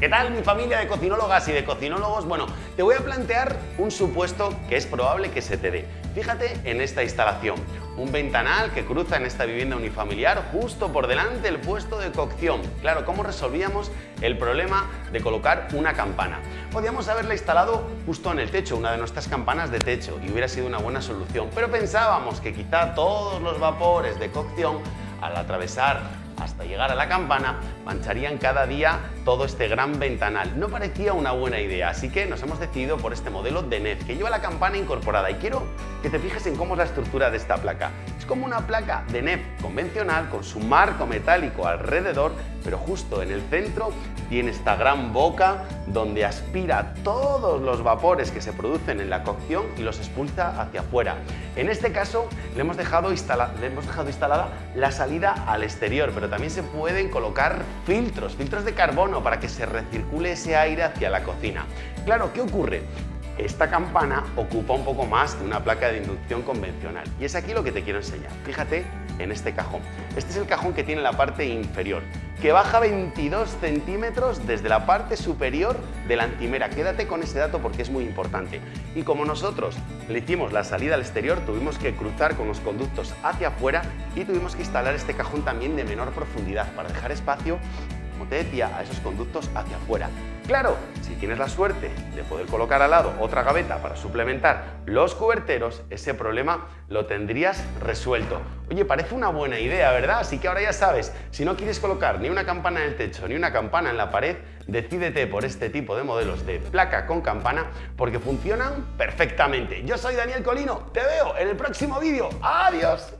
¿Qué tal mi familia de cocinólogas y de cocinólogos? Bueno, te voy a plantear un supuesto que es probable que se te dé. Fíjate en esta instalación, un ventanal que cruza en esta vivienda unifamiliar justo por delante del puesto de cocción. Claro, ¿cómo resolvíamos el problema de colocar una campana? Podíamos haberla instalado justo en el techo, una de nuestras campanas de techo, y hubiera sido una buena solución, pero pensábamos que quizá todos los vapores de cocción al atravesar hasta llegar a la campana, mancharían cada día todo este gran ventanal. No parecía una buena idea, así que nos hemos decidido por este modelo de NEF, que lleva la campana incorporada. Y quiero que te fijes en cómo es la estructura de esta placa. Es como una placa de NEF convencional, con su marco metálico alrededor, pero justo en el centro tiene esta gran boca donde aspira todos los vapores que se producen en la cocción y los expulsa hacia afuera. En este caso le hemos dejado, le hemos dejado instalada la salida al exterior, pero también se pueden colocar filtros, filtros de carbono para que se recircule ese aire hacia la cocina. Claro, ¿qué ocurre? Esta campana ocupa un poco más que una placa de inducción convencional y es aquí lo que te quiero enseñar. Fíjate en este cajón. Este es el cajón que tiene la parte inferior, que baja 22 centímetros desde la parte superior de la antimera. Quédate con ese dato porque es muy importante. Y como nosotros le hicimos la salida al exterior, tuvimos que cruzar con los conductos hacia afuera y tuvimos que instalar este cajón también de menor profundidad para dejar espacio como te decía, a esos conductos hacia afuera. Claro, si tienes la suerte de poder colocar al lado otra gaveta para suplementar los cuberteros, ese problema lo tendrías resuelto. Oye, parece una buena idea, ¿verdad? Así que ahora ya sabes, si no quieres colocar ni una campana en el techo ni una campana en la pared, decídete por este tipo de modelos de placa con campana porque funcionan perfectamente. Yo soy Daniel Colino, te veo en el próximo vídeo. ¡Adiós!